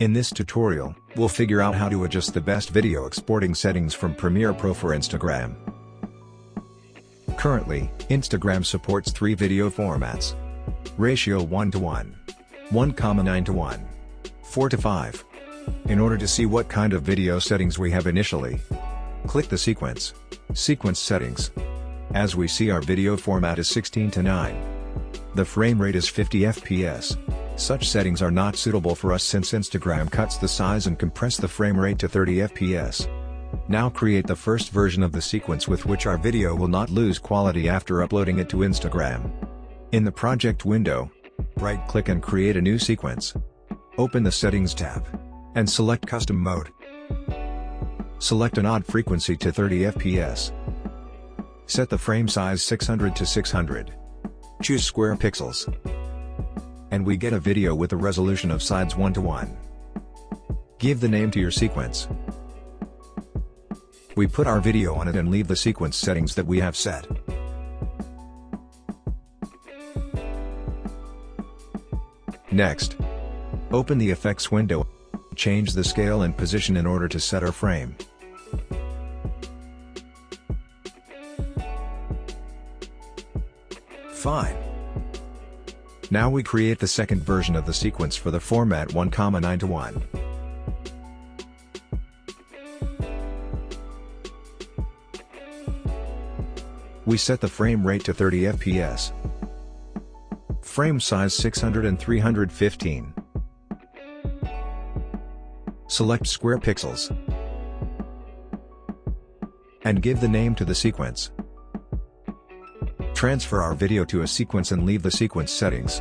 In this tutorial, we'll figure out how to adjust the best video exporting settings from Premiere Pro for Instagram. Currently, Instagram supports three video formats. Ratio 1 to 1, 1, 9 to 1, 4 to 5. In order to see what kind of video settings we have initially, click the sequence, Sequence Settings. As we see our video format is 16 to 9. The frame rate is 50 fps. Such settings are not suitable for us since Instagram cuts the size and compress the frame rate to 30 fps. Now create the first version of the sequence with which our video will not lose quality after uploading it to Instagram. In the project window, right-click and create a new sequence. Open the Settings tab. And select Custom Mode. Select an odd frequency to 30 fps. Set the frame size 600 to 600. Choose square pixels and we get a video with a resolution of sides 1 to 1. Give the name to your sequence. We put our video on it and leave the sequence settings that we have set. Next, open the effects window, change the scale and position in order to set our frame. Fine. Now we create the second version of the sequence for the format 1, 9 to 1. We set the frame rate to 30 fps. Frame size 600 and 315. Select square pixels. And give the name to the sequence. Transfer our video to a sequence and leave the sequence settings.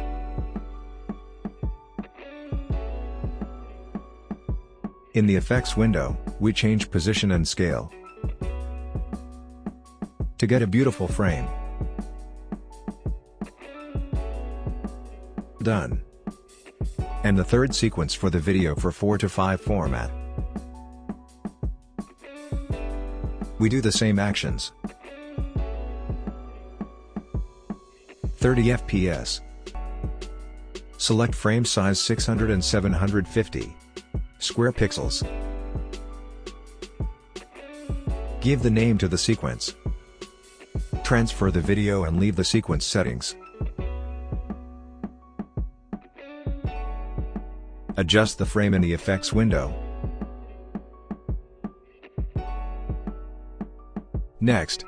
In the effects window, we change position and scale. To get a beautiful frame. Done. And the third sequence for the video for 4 to 5 format. We do the same actions. 30 fps. Select frame size 600 and 750. Square pixels. Give the name to the sequence. Transfer the video and leave the sequence settings. Adjust the frame in the effects window. Next,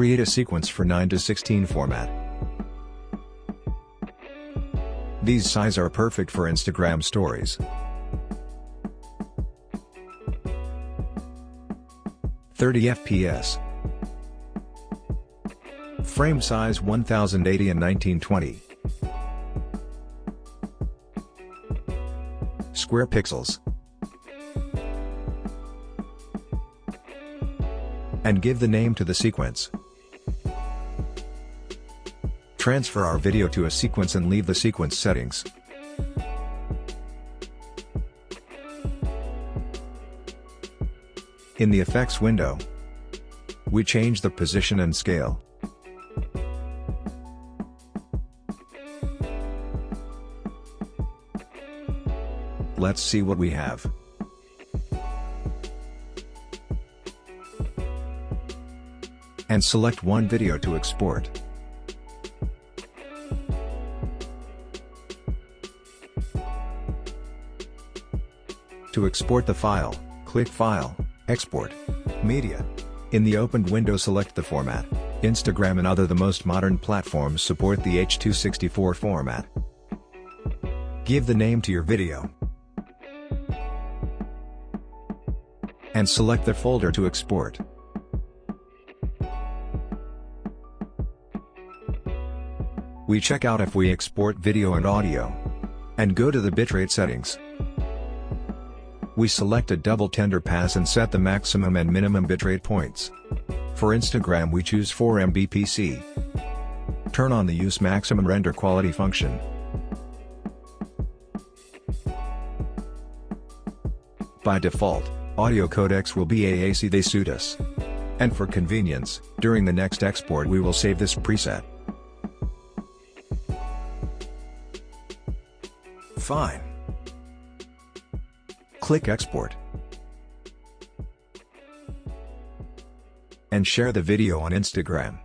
Create a sequence for 9 to 16 format. These size are perfect for Instagram stories. Thirty FPS. Frame size 1080 and 1920. Square pixels. And give the name to the sequence. Transfer our video to a sequence and leave the sequence settings. In the effects window, we change the position and scale. Let's see what we have. And select one video to export. To export the file, click File, Export, Media. In the opened window select the format. Instagram and other the most modern platforms support the H264 format. Give the name to your video. And select the folder to export. We check out if we export video and audio. And go to the bitrate settings. We select a double tender pass and set the maximum and minimum bitrate points. For Instagram we choose 4 MBPS. Turn on the use maximum render quality function. By default, audio codecs will be AAC they suit us. And for convenience, during the next export we will save this preset. Fine. Click Export. And share the video on Instagram.